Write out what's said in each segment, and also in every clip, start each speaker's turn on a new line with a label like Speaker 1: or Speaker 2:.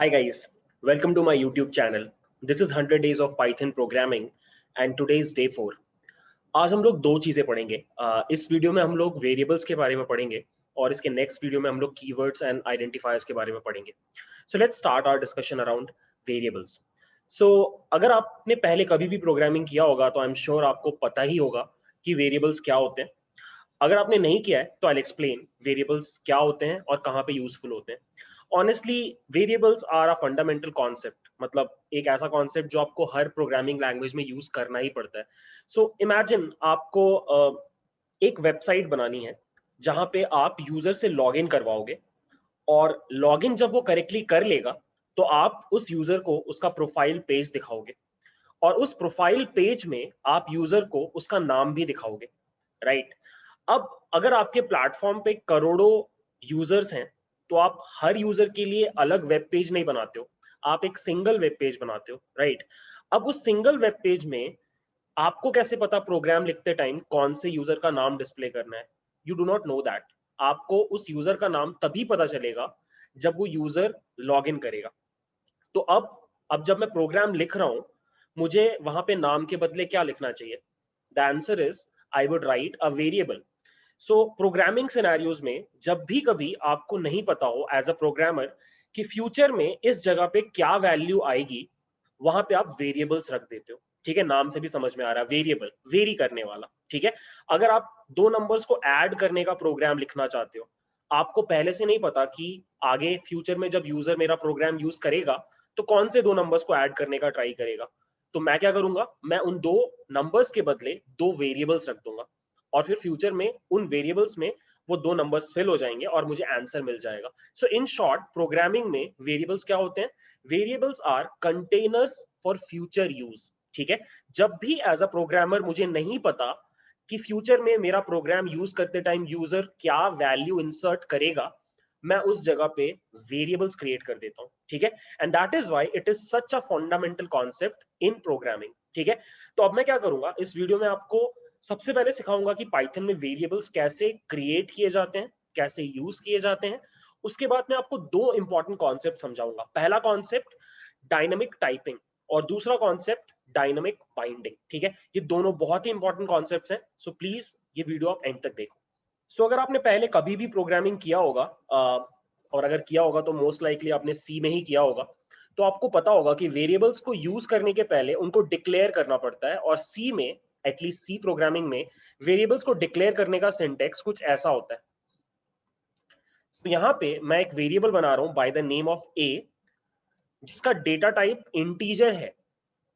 Speaker 1: Hi guys, welcome to my YouTube channel. This is 100 days of Python programming and today is day 4. आज हम लोग दो चीज़ें पढ़ेंगे। uh, इस वीडियो में हम लोग वेरिएबल्स के बारे में पढ़ेंगे और इसके नेक्स्ट वीडियो में हम लोग कीवर्ड्स एंड आइडेंटिफायर्स के बारे में पढ़ेंगे। So let's start our discussion around variables so अगर आपने पहले कभी भी प्रोग्रामिंग किया होगा तो आई एम श्योर आपको पता ही होगा कि वेरिएबल्स क्या होते हैं। अगर आपने नहीं किया है तो आई एक्सप्लेन वेरिएबल्स क्या होते हैं और कहाँ पे यूजफुल होते हैं। Honestly variables are a fundamental concept मतलब एक ऐसा कॉन्सेप्ट जो आपको हर प्रोग्रामिंग लैंग्वेज में यूज़ करना ही पड़ता है सो so, इमेजिन आपको एक वेबसाइट बनानी है जहाँ पे आप यूज़र से लॉग इन करवाओगे और लॉग इन जब वो करेक्टली कर लेगा तो आप उस यूज़र को उसका प्रोफ़ाइल पेज दिखाओगे और उस प्रोफ़ाइल पेज में आप यूज़र को उसका नाम भी दिखाओगे राइट right? अब अगर आपके प्लेटफॉर्म पे करोड़ों यूज़र्स हैं तो आप हर यूज़र के लिए अलग वेब पेज नहीं बनाते हो। आप एक सिंगल वेब पेज बनाते हो राइट अब उस सिंगल वेब पेज में आपको कैसे पता प्रोग्राम लिखते टाइम कौन से यूज़र का नाम डिस्प्ले करना है? You do not know that आपको उस यूज़र का नाम तभी पता चलेगा जब वो यूज़र लॉग इन करेगा। तो अब अब जब मैं प्रोग्राम लिख रहा हूँ, मुझे वहाँ पे नाम के बदले क्या लिखना चाहिए? The answer is I would write a variable so programming scenarios में जब भी कभी आपको नहीं पता हो एज अ प्रोग्रामर कि फ्यूचर में इस जगह पे क्या वैल्यू आएगी, वहाँ पे आप वेरिएबल्स रख देते हो। ठीक है? नाम से भी समझ में आ रहा है वेरिएबल वेरी करने वाला। ठीक है? अगर आप दो नंबर्स को ऐड करने का प्रोग्राम लिखना चाहते हो, आपको पहले से नहीं पता कि आगे फ्यूचर में जब यूज़र मेरा प्रोग्राम यूज़ करेगा तो कौन से दो नंबर्स को ऐड करने का ट्राई करेगा? तो मैं क्या करूँगा? मैं उन दो नंबर्स के बदले दो वेरिएबल्स रख दूँगा। और फिर फ्यूचर में उन वेरिएबल्स में वो दो नंबर्स फिल हो जाएँगे और मुझे आंसर मिल जाएगा। सो इन शॉर्ट प्रोग्रामिंग में वेरिएबल्स क्या होते हैं? Variables are containers for future use ठीक है? जब भी एज अ प्रोग्रामर मुझे नहीं पता कि फ्यूचर में मेरा प्रोग्राम यूज़ करते टाइम यूज़र क्या वैल्यू इंसर्ट करेगा, मैं उस जगह पे वेरिएबल्स क्रिएट कर देता हूँ, ठीक है? And that is why it is such a fundamental concept in programming ठीक है? तो अब मैं क्या करूँगा? इस वीडियो में आपको सबसे पहले सिखाऊँगा कि पाइथन में वेरिएबल्स कैसे क्रिएट किए जाते हैं कैसे यूज़ किए जाते हैं। उसके बाद मैं आपको दो इंपॉर्टेंट कॉन्सेप्ट समझाऊँगा। पहला कॉन्सेप्ट डायनामिक टाइपिंग और दूसरा कॉन्सेप्ट डायनामिक बाइंडिंग ठीक है? ये दोनों बहुत ही इंपॉर्टेंट कॉन्सेप्ट हैं। सो प्लीज़ ये वीडियो आप एंड तक देखो। सो so, अगर आपने पहले कभी भी प्रोग्रामिंग किया होगा और अगर किया होगा तो मोस्ट लाइकली आपने सी में ही किया होगा। तो आपको पता होगा कि वेरिएबल्स को यूज़ करने के पहले उनको डिक्लेयर करना पड़ता है और सी में एटलीस्ट सी प्रोग्रामिंग में वेरिएबल्स को डिक्लेयर करने का सिंटेक्स कुछ ऐसा होता है। So, यहाँ पे मैं एक वेरिएबल बना रहा हूँ by the name of A जिसका डेटा टाइप इंटीजर है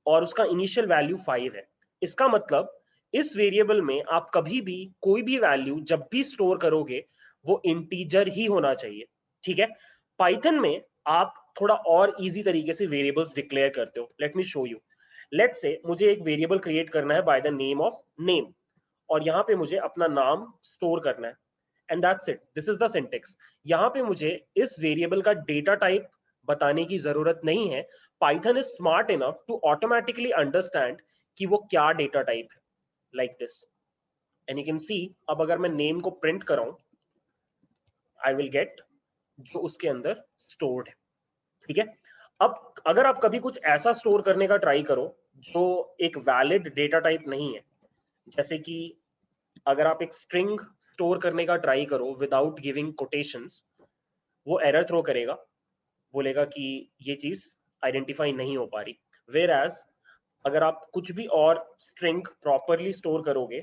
Speaker 1: और उसका इनिशियल वैल्यू फाइव है। इसका मतलब इस वेरिएबल में आप कभी भी कोई भी वैल्यू जब भी स्टोर करोगे वो इंटीजर ही होना चाहिए। ठीक है? पाइथन में आप थोड़ा और इजी तरीके से वेरिएबल्स डिक्लेयर करते हो। Let me show you let say मुझे एक वेरिएबल क्रिएट करना है by the name of name और यहाँ पे मुझे अपना नाम स्टोर करना है. And that's it this is the syntax यहाँ पे मुझे इस वेरिएबल का डेटा टाइप बताने की ज़रूरत नहीं है. Python is smart enough to automatically understand कि वो क्या डेटा टाइप है. Like this and you can see अब अगर मैं नेम को प्रिंट कराऊं आई विल गेट जो उसके अंदर स्टोर्ड है. ठीक है? अब अगर आप कभी कुछ ऐसा स्टोर करने का ट्राई करो जो एक वैलिड डेटा टाइप नहीं है। जैसे कि अगर आप एक स्ट्रिंग स्टोर करने का ट्राई करो विदाउट गिविंग कोटेशंस वो एरर थ्रो करेगा। बोलेगा कि ये चीज़ आइडेंटिफाई नहीं हो पा रही। वेर एज अगर आप कुछ भी और स्ट्रिंग प्रॉपरली स्टोर करोगे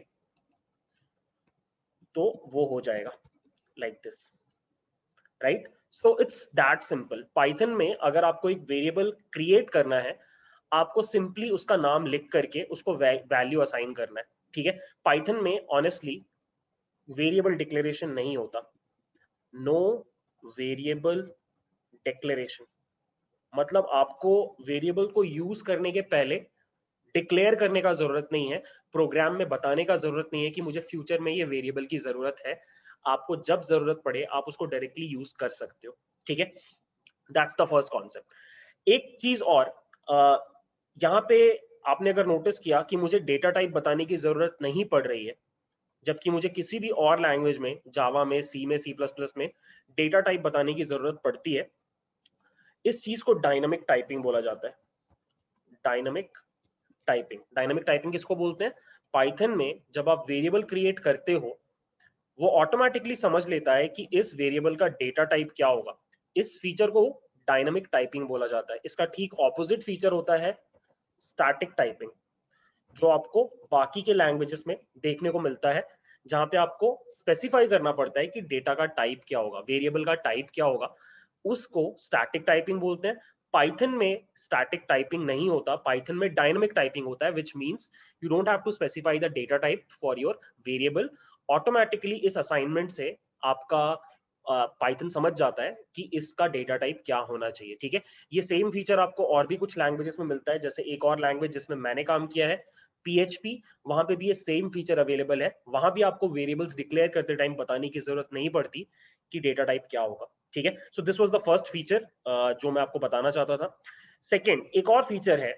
Speaker 1: तो वो हो जाएगा। Like this right so it's that simple Python में अगर आपको एक वेरिएबल क्रिएट करना है आपको सिंपली उसका नाम लिख करके उसको वैल्यू असाइन करना है, ठीक है? पाइथन में ऑनेस्टली वेरिएबल डिक्लेरेशन नहीं होता। नो वेरिएबल डिक्लेरेशन मतलब आपको वेरिएबल को यूज़ करने के पहले डिक्लेयर करने का ज़रूरत नहीं है प्रोग्राम में बताने का ज़रूरत नहीं है कि मुझे फ्यूचर में ये वेरिएबल की ज़रूरत है। आपको जब ज़रूरत पड़े, आप उसको डायरेक्टली यूज़ कर सकते हो, ठीक है? दैट्स द फ़र्स्ट कॉन्सेप्ट एक चीज़ और यहाँ पे आपने अगर नोटिस किया कि मुझे डेटा टाइप बताने की ज़रूरत नहीं पड़ रही है, जबकि मुझे किसी भी और लैंग्वेज में जावा में सी में सी प्लस प्लस में डेटा टाइप बताने की ज़रूरत पड़ती है, इस चीज़ को डायनामिक टाइपिंग बोला जाता है। डायनामिक टाइपिंग डायनामिक टाइपिंग किसको बोलते हैं? पाइथन में जब आप वेरिएबल क्रिएट करते हो, वो ऑटोमेटिकली समझ लेता है कि इस वेरिएबल का डेटा टाइप क्या होगा। इस फीचर को डायनामिक टाइपिंग बोला जाता है। इसका ठीक ऑपोजिट फीचर होता है स्टैटिक टाइपिंग जो आपको बाकी के लैंग्वेजेस में देखने को मिलता है, जहाँ पे आपको स्पेसिफाई करना पड़ता है कि डेटा का टाइप क्या होगा वेरिएबल का टाइप क्या होगा, उसको स्टैटिक टाइपिंग बोलते हैं। पाइथन में स्टैटिक टाइपिंग नहीं होता पाइथन में डायनामिक टाइपिंग होता है which means you don't have to specify the data type for your variable automatically इस असाइनमेंट से आपका पाइथन समझ जाता है कि इसका डेटा टाइप क्या होना चाहिए ठीक है? ये सेम फीचर आपको और भी कुछ लैंग्वेजेस में मिलता है जैसे एक और लैंग्वेज जिसमें मैंने काम किया है PHP वहाँ पे भी ये सेम फीचर अवेलेबल है। वहाँ भी आपको वेरिएबल्स डिक्लेयर करते टाइम बताने की ज़रूरत नहीं पड़ती कि डेटा टाइप क्या होगा ठीक है? So this was the first feature जो मैं आपको बताना चाहता था। सेकेंड एक और फीचर है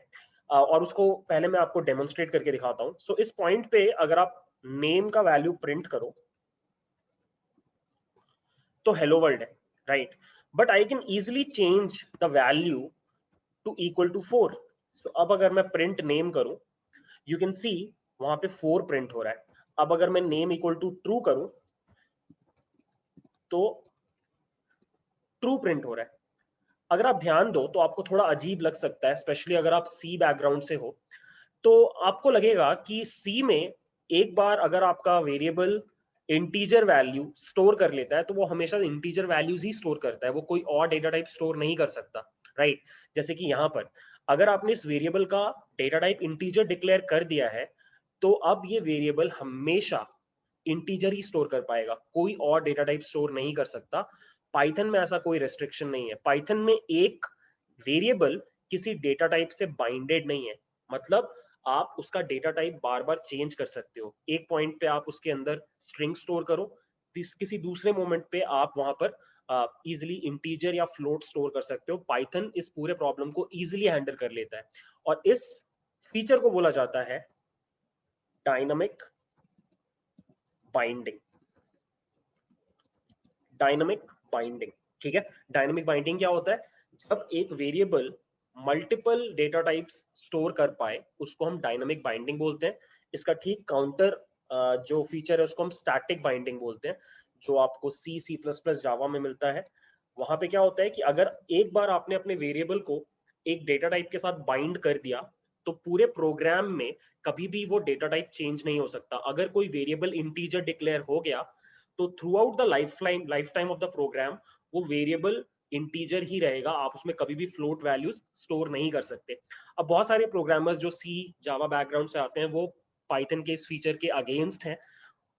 Speaker 1: और उसको पहले मैं आपको डेमोन्स्ट्रेट करके दिखाता हूँ। सो so, इस पॉइंट पे अगर आप नेम का वैल्यू प्रिंट करो तो हेलो वर्ल्ड है right but I can easily change the value to equal to four so अब अगर मैं प्रिंट नेम करूँ यू कैन सी वहाँ पे फोर प्रिंट हो रहा है। अब अगर मैं नेम इक्वल टू ट्रू करूँ तो ट्रू प्रिंट हो रहा है। अगर आप ध्यान दो तो आपको थोड़ा अजीब लग सकता है स्पेशली अगर आप सी बैकग्राउंड से हो। तो आपको लगेगा कि सी में एक बार अगर आपका वेरिएबल इंटीजर वैल्यू स्टोर कर लेता है तो वो हमेशा इंटीजर वैल्यूज़ ही स्टोर करता है। वो कोई और डेटा टाइप स्टोर नहीं कर सकता राइट right? जैसे कि यहाँ पर, अगर आपने इस वेरिएबल का डेटा टाइप इंटीजर डिक्लेयर कर दिया है तो अब ये वेरिएबल हमेशा इंटीजर ही स्टोर कर पाएगा। कोई और डेटा टाइप स्टोर नहीं कर सकता। पाइथन में ऐसा कोई रेस्ट्रिक्शन नहीं है। पाइथन में एक वेरिएबल किसी डेटा टाइप से बाइंडेड नहीं है। मतलब आप उसका डेटा टाइप बार बार चेंज कर सकते हो। एक पॉइंट पे आप उसके अंदर स्ट्रिंग स्टोर करो किसी दूसरे मोमेंट पे आप वहाँ पर इजिली uh, इंटीजर या फ्लोट स्टोर कर सकते हो। पाइथन इस पूरे प्रॉब्लम को इजिली हैंडल कर लेता है। और इस फीचर को बोला जाता है डायनामिक बाइंडिंग डायनामिक बाइंडिंग ठीक है? डायनामिक बाइंडिंग क्या होता है? जब एक variable multiple data types store कर पाए, उसको हम डायनामिक बाइंडिंग बोलते हैं। इसका ठीक काउंटर जो फीचर है, उसको हम स्टैटिक बाइंडिंग बोलते हैं, जो आपको सी सी प्लस प्लस जावा में मिलता है। वहाँ पे क्या होता है कि अगर एक बार आपने अपने वेरिएबल को एक डेटा टाइप के साथ बाइंड कर दिया तो पूरे प्रोग्राम में कभी भी वो डेटा टाइप चेंज नहीं हो सकता। अगर कोई वेरिएबल इंटीजर डिक्लेयर हो गया तो throughout the life lifetime of the program वो वेरिएबल इंटीजर ही रहेगा, आप उसमें कभी भी फ्लोट वैल्यूज़ स्टोर नहीं कर सकते। अब बहुत सारे प्रोग्रामर्स जो सी जावा बैकग्राउंड से आते हैं, वो पाइथन के इस फीचर के अगेंस्ट हैं।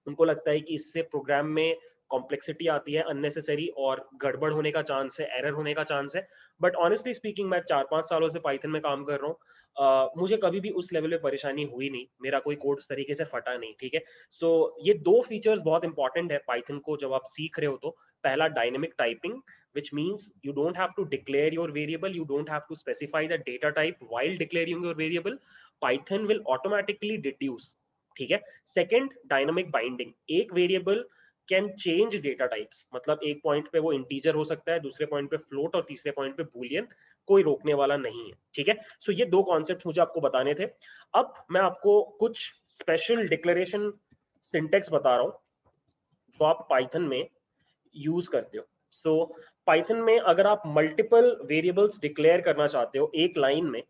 Speaker 1: उनको लगता है कि इससे प्रोग्राम में कॉम्प्लेक्सिटी आती है अननेसेसरी और गड़बड़ होने का चांस है एरर होने का चांस है. बट ऑनेस्टली स्पीकिंग मैं चार पाँच सालों से पाइथन में काम कर रहा हूँ. Uh, मुझे कभी भी उस लेवल पे परेशानी हुई नहीं. मेरा कोई कोड उस तरीके से फटा नहीं ठीक है? सो so, ये दो फीचर्स बहुत इंपॉर्टेंट है पाइथन को जब आप सीख रहे हो तो. पहला dynamic typing which means you don't have to declare your variable you don't have to specify the data type while declaring your variable. Python will automatically deduce ठीक है? सेकेंड डायनामिक बाइंडिंग एक variable can change data types मतलब एक point पे वो integer हो सकता है, दूसरे पॉइंट पे फ्लोट और तीसरे पॉइंट पे बुलियन कोई रोकने वाला नहीं है, ठीक है? सो so ये दो कॉन्सेप्ट मुझे आपको बताने थे। अब मैं आपको कुछ स्पेशल डिक्लेरेशन सिंटेक्स बता रहा हूँ, जो आप पाइथन में यूज़ करते हो। सो पाइथन में अगर आप मल्टीपल वेरिएबल्स डिक्लेयर करना चाहते हो एक लाइन में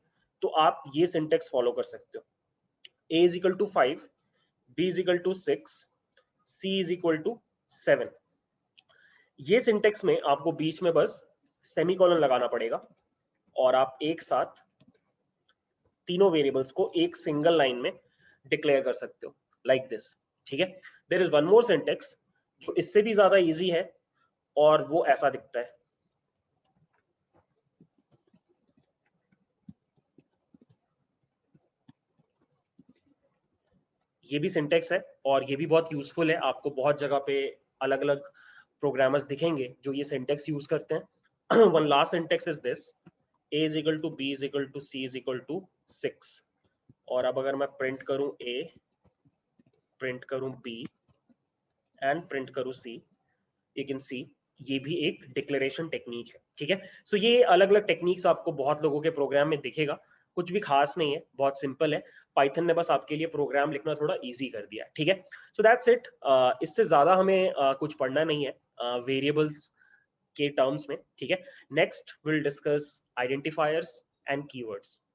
Speaker 1: तो आप ये सिंटेक्स फॉलो कर सकते हो। Equal to 5 b is equal to 6 c is equal to 7 ये सिंटेक्स में आपको बीच में बस सेमीकोलन लगाना पड़ेगा और आप एक साथ तीनों वेरिएबल्स को एक सिंगल लाइन में डिक्लेयर कर सकते हो लाइक दिस ठीक है? There is one more syntax जो इससे भी ज़्यादा इजी है और वो ऐसा दिखता है। ये भी सिंटेक्स है और ये भी बहुत यूजफुल है। आपको बहुत जगह पे अलग अलग प्रोग्रामर्स दिखेंगे जो ये सिंटेक्स यूज़ करते हैं। One last syntax is this A is equal to B is equal to C is equal to six और अब अगर मैं प्रिंट करूँ ए प्रिंट करूँ बी एंड प्रिंट करूँ सी यू कैन सी ये भी एक डिक्लेरेशन टेक्निक है। ठीक है? सो so ये अलग अलग टेक्निक्स आपको बहुत लोगों के प्रोग्राम में दिखेगा। कुछ भी खास नहीं है बहुत सिंपल है। पाइथन ने बस आपके लिए प्रोग्राम लिखना थोड़ा इजी कर दिया ठीक है? सो दैट्स इट इससे ज़्यादा हमें uh, कुछ पढ़ना नहीं है वेरिएबल्स uh, के टर्म्स में ठीक है? Next will discuss identifiers and keywords